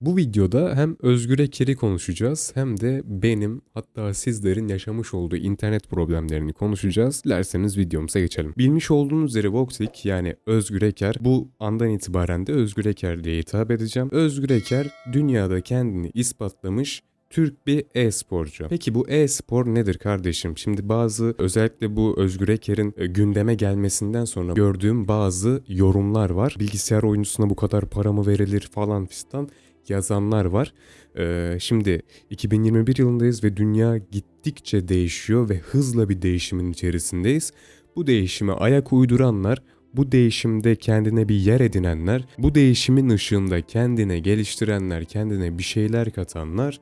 Bu videoda hem Özgür Eker'i konuşacağız hem de benim hatta sizlerin yaşamış olduğu internet problemlerini konuşacağız. Dilerseniz videomuza geçelim. Bilmiş olduğunuz üzere Voxic yani Özgür Eker bu andan itibaren de Özgür Eker diye hitap edeceğim. Özgür Eker dünyada kendini ispatlamış Türk bir e-sporcu. Peki bu e-spor nedir kardeşim? Şimdi bazı özellikle bu Özgür Eker'in e, gündeme gelmesinden sonra gördüğüm bazı yorumlar var. Bilgisayar oyuncusuna bu kadar para mı verilir falan fistan yazanlar var. Ee, şimdi 2021 yılındayız ve dünya gittikçe değişiyor ve hızla bir değişimin içerisindeyiz. Bu değişime ayak uyduranlar bu değişimde kendine bir yer edinenler, bu değişimin ışığında kendine geliştirenler, kendine bir şeyler katanlar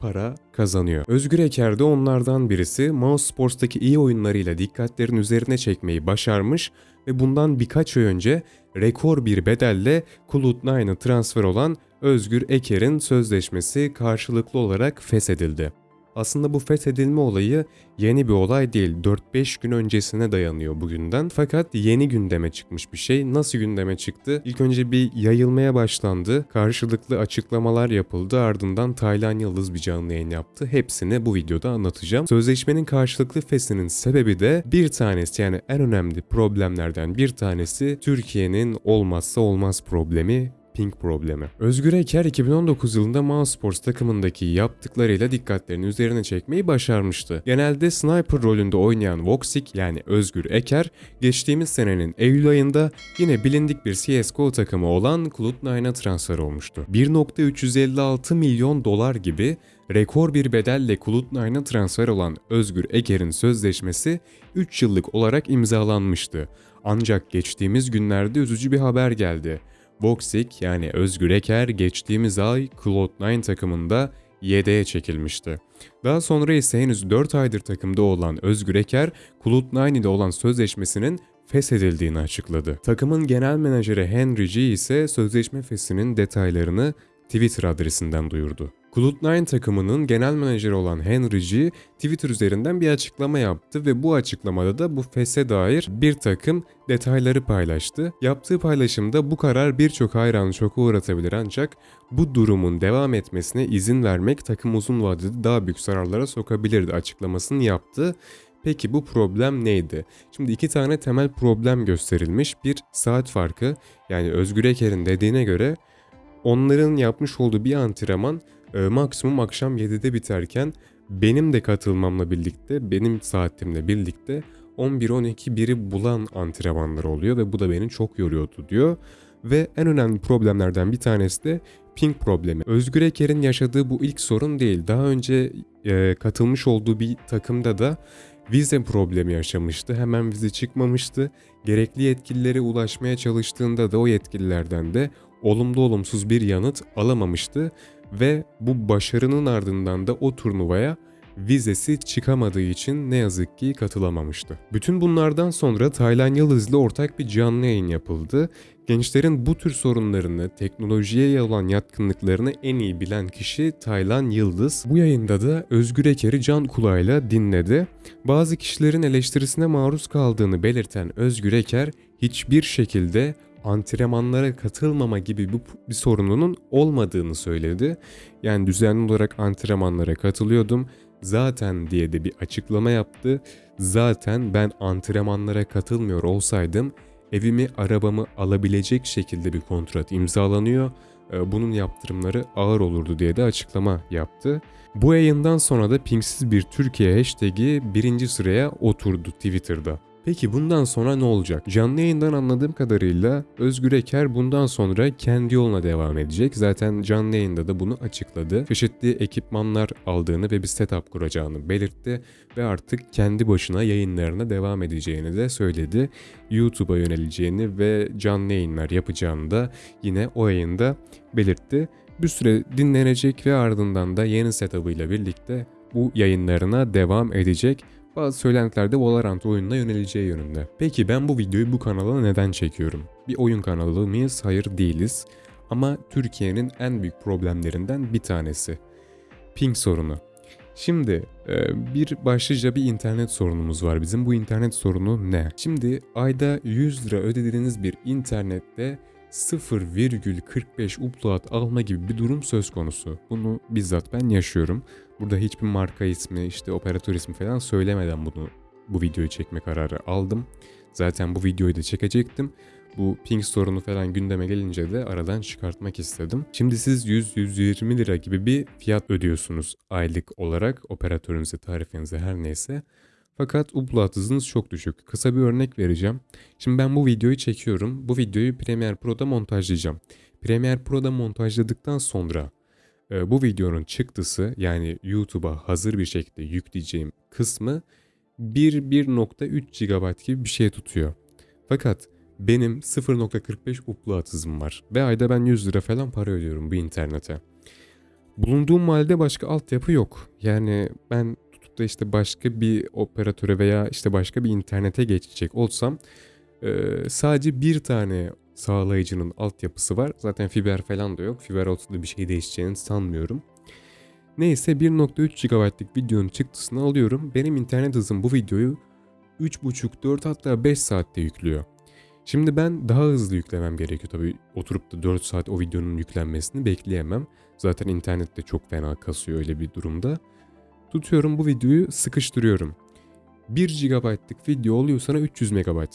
para kazanıyor. Özgür Eker de onlardan birisi Mouse Sports'taki iyi oyunlarıyla dikkatlerin üzerine çekmeyi başarmış ve bundan birkaç ay önce rekor bir bedelle Cloud9'a transfer olan Özgür Eker'in sözleşmesi karşılıklı olarak feshedildi. Aslında bu fethedilme olayı yeni bir olay değil. 4-5 gün öncesine dayanıyor bugünden. Fakat yeni gündeme çıkmış bir şey. Nasıl gündeme çıktı? İlk önce bir yayılmaya başlandı. Karşılıklı açıklamalar yapıldı. Ardından Taylan Yıldız bir canlı yayın yaptı. Hepsini bu videoda anlatacağım. Sözleşmenin karşılıklı feshinin sebebi de bir tanesi yani en önemli problemlerden bir tanesi Türkiye'nin olmazsa olmaz problemi ping problemi. Özgür Eker 2019 yılında Mousesports takımındaki yaptıklarıyla dikkatlerini üzerine çekmeyi başarmıştı. Genelde sniper rolünde oynayan Voxic yani Özgür Eker geçtiğimiz senenin Eylül ayında yine bilindik bir CSGO takımı olan Cloud9'a transfer olmuştu. 1.356 milyon dolar gibi rekor bir bedelle Cloud9'a transfer olan Özgür Eker'in sözleşmesi 3 yıllık olarak imzalanmıştı. Ancak geçtiğimiz günlerde üzücü bir haber geldi. Voxic yani Özgür Eker geçtiğimiz ay Cloud9 takımında yedeğe çekilmişti. Daha sonra ise henüz 4 aydır takımda olan Özgür Eker, Cloud9 ile olan sözleşmesinin feshedildiğini açıkladı. Takımın genel menajeri Henry G ise sözleşme feshinin detaylarını Twitter adresinden duyurdu. Cloud9 takımının genel menajeri olan Henry G, Twitter üzerinden bir açıklama yaptı ve bu açıklamada da bu FES'e dair bir takım detayları paylaştı. Yaptığı paylaşımda bu karar birçok hayranı şoka uğratabilir ancak bu durumun devam etmesine izin vermek takım uzun vadede daha büyük zararlara sokabilirdi açıklamasını yaptı. Peki bu problem neydi? Şimdi iki tane temel problem gösterilmiş. Bir saat farkı yani Özgür Eker'in dediğine göre onların yapmış olduğu bir antrenman e, maksimum akşam 7'de biterken benim de katılmamla birlikte, benim saatimle birlikte 11-12 biri bulan antrenmanlar oluyor ve bu da beni çok yoruyordu diyor. Ve en önemli problemlerden bir tanesi de ping problemi. Özgür Eker'in yaşadığı bu ilk sorun değil. Daha önce e, katılmış olduğu bir takımda da vize problemi yaşamıştı. Hemen vize çıkmamıştı. Gerekli yetkililere ulaşmaya çalıştığında da o yetkililerden de olumlu olumsuz bir yanıt alamamıştı ve bu başarının ardından da o turnuvaya vizesi çıkamadığı için ne yazık ki katılamamıştı. Bütün bunlardan sonra Taylan Yıldız'la ortak bir canlı yayın yapıldı. Gençlerin bu tür sorunlarını, teknolojiye olan yatkınlıklarını en iyi bilen kişi Taylan Yıldız. Bu yayında da Özgür Eker'i can kulağıyla dinledi. Bazı kişilerin eleştirisine maruz kaldığını belirten Özgür Eker hiçbir şekilde antrenmanlara katılmama gibi bir, sorununun olmadığını söyledi. Yani düzenli olarak antrenmanlara katılıyordum. Zaten diye de bir açıklama yaptı. Zaten ben antrenmanlara katılmıyor olsaydım evimi arabamı alabilecek şekilde bir kontrat imzalanıyor. Ee, bunun yaptırımları ağır olurdu diye de açıklama yaptı. Bu yayından sonra da pingsiz bir Türkiye hashtag'i birinci sıraya oturdu Twitter'da. Peki bundan sonra ne olacak? Canlı yayından anladığım kadarıyla Özgür Eker bundan sonra kendi yoluna devam edecek. Zaten canlı yayında da bunu açıkladı. Çeşitli ekipmanlar aldığını ve bir setup kuracağını belirtti ve artık kendi başına yayınlarına devam edeceğini de söyledi. YouTube'a yöneleceğini ve canlı yayınlar yapacağını da yine o yayında belirtti. Bir süre dinlenecek ve ardından da yeni setup'ıyla birlikte bu yayınlarına devam edecek. Bazı söylentilerde Valorant oyununa yöneleceği yönünde. Peki ben bu videoyu bu kanala neden çekiyorum? Bir oyun kanalı mıyız? Hayır değiliz. Ama Türkiye'nin en büyük problemlerinden bir tanesi. Ping sorunu. Şimdi e, bir başlıca bir internet sorunumuz var bizim. Bu internet sorunu ne? Şimdi ayda 100 lira ödediğiniz bir internette 0,45 upload alma gibi bir durum söz konusu. Bunu bizzat ben yaşıyorum. Burada hiçbir marka ismi, işte operatör ismi falan söylemeden bunu bu videoyu çekme kararı aldım. Zaten bu videoyu da çekecektim. Bu ping sorunu falan gündeme gelince de aradan çıkartmak istedim. Şimdi siz 100-120 lira gibi bir fiyat ödüyorsunuz aylık olarak operatörünüze, tarifinize her neyse. Fakat upload hızınız çok düşük. Kısa bir örnek vereceğim. Şimdi ben bu videoyu çekiyorum. Bu videoyu Premiere Pro'da montajlayacağım. Premiere Pro'da montajladıktan sonra bu videonun çıktısı yani YouTube'a hazır bir şekilde yükleyeceğim kısmı 1-1.3 GB gibi bir şey tutuyor. Fakat benim 0.45 upload hızım var ve ayda ben 100 lira falan para ödüyorum bu internete. Bulunduğum halde başka altyapı yok. Yani ben tutup da işte başka bir operatöre veya işte başka bir internete geçecek olsam e, sadece bir tane sağlayıcının altyapısı var. Zaten fiber falan da yok. Fiber olsa bir şey değişeceğini sanmıyorum. Neyse 1.3 GB'lık videonun çıktısını alıyorum. Benim internet hızım bu videoyu 3.5-4 hatta 5 saatte yüklüyor. Şimdi ben daha hızlı yüklemem gerekiyor tabii. Oturup da 4 saat o videonun yüklenmesini bekleyemem. Zaten internette çok fena kasıyor öyle bir durumda. Tutuyorum bu videoyu sıkıştırıyorum. 1 GB'lık video oluyor sana 300 MB.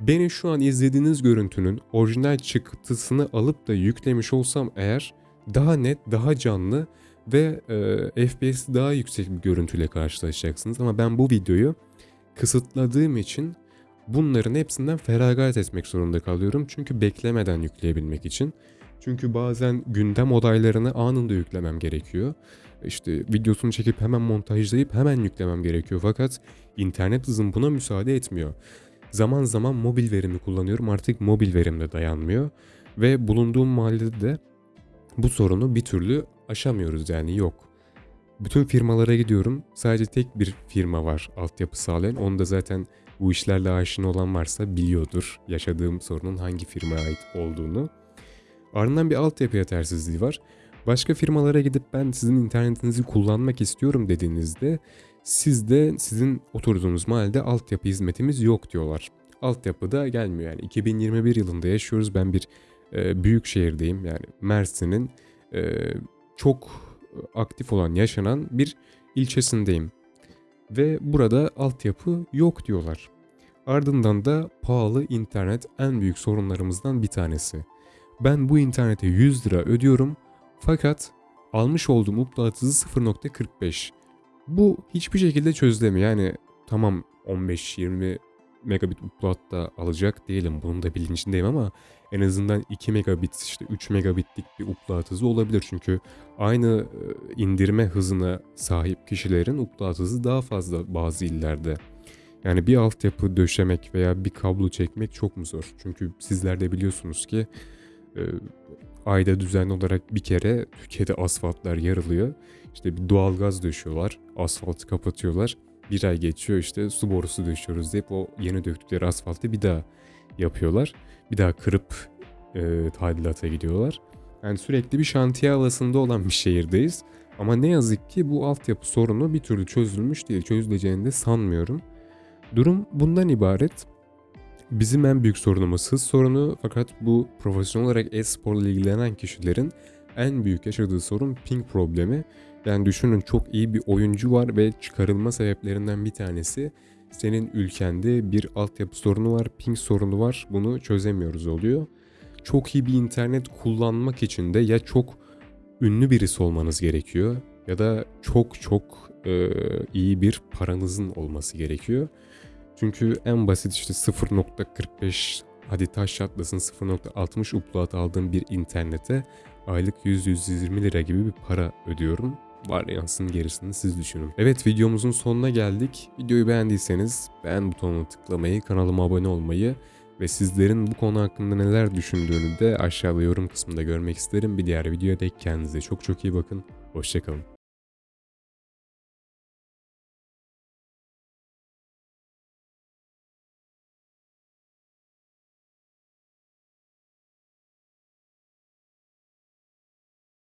Beni şu an izlediğiniz görüntünün orijinal çıktısını alıp da yüklemiş olsam eğer daha net, daha canlı ve e, FPS'i daha yüksek bir görüntüyle karşılaşacaksınız. Ama ben bu videoyu kısıtladığım için bunların hepsinden feragat etmek zorunda kalıyorum. Çünkü beklemeden yükleyebilmek için. Çünkü bazen gündem olaylarını anında yüklemem gerekiyor. İşte videosunu çekip hemen montajlayıp hemen yüklemem gerekiyor. Fakat internet hızım buna müsaade etmiyor. Zaman zaman mobil verimi kullanıyorum. Artık mobil verim de dayanmıyor. Ve bulunduğum mahallede de bu sorunu bir türlü aşamıyoruz yani yok. Bütün firmalara gidiyorum. Sadece tek bir firma var altyapı sağlayan. Onu da zaten bu işlerle aşina olan varsa biliyordur yaşadığım sorunun hangi firmaya ait olduğunu. Ardından bir altyapı yetersizliği var. Başka firmalara gidip ben sizin internetinizi kullanmak istiyorum dediğinizde siz de sizin oturduğunuz mahallede altyapı hizmetimiz yok diyorlar. Altyapı da gelmiyor yani 2021 yılında yaşıyoruz. Ben bir e, büyük şehirdeyim yani Mersin'in e, çok aktif olan yaşanan bir ilçesindeyim. Ve burada altyapı yok diyorlar. Ardından da pahalı internet en büyük sorunlarımızdan bir tanesi. Ben bu internete 100 lira ödüyorum fakat almış olduğum upload hızı 0.45. Bu hiçbir şekilde çözülemiyor. Yani tamam 15-20 megabit upload da alacak değilim. Bunun da bilincindeyim ama en azından 2 megabit işte 3 megabitlik bir upload hızı olabilir. Çünkü aynı indirme hızına sahip kişilerin upload hızı daha fazla bazı illerde. Yani bir altyapı döşemek veya bir kablo çekmek çok mu zor? Çünkü sizler de biliyorsunuz ki e, ayda düzenli olarak bir kere Türkiye'de asfaltlar yarılıyor. İşte bir doğalgaz döşüyorlar, asfaltı kapatıyorlar. Bir ay geçiyor işte su borusu döşüyoruz deyip o yeni döktükleri asfaltı bir daha yapıyorlar. Bir daha kırıp e, tadilata gidiyorlar. Yani sürekli bir şantiye havasında olan bir şehirdeyiz. Ama ne yazık ki bu altyapı sorunu bir türlü çözülmüş değil. Çözüleceğini de sanmıyorum. Durum bundan ibaret. Bizim en büyük sorunumuz hız sorunu fakat bu profesyonel olarak e-sporla ilgilenen kişilerin en büyük yaşadığı sorun ping problemi. Yani düşünün çok iyi bir oyuncu var ve çıkarılma sebeplerinden bir tanesi senin ülkende bir altyapı sorunu var, ping sorunu var. Bunu çözemiyoruz oluyor. Çok iyi bir internet kullanmak için de ya çok ünlü birisi olmanız gerekiyor ya da çok çok e, iyi bir paranızın olması gerekiyor. Çünkü en basit işte 0.45 hadi taş çatlasın 0.60 upload aldığım bir internete aylık 100-120 lira gibi bir para ödüyorum. Var yansın gerisini siz düşünün. Evet videomuzun sonuna geldik. Videoyu beğendiyseniz beğen butonuna tıklamayı, kanalıma abone olmayı ve sizlerin bu konu hakkında neler düşündüğünü de aşağıda yorum kısmında görmek isterim. Bir diğer videoya dek kendinize çok çok iyi bakın. Hoşçakalın.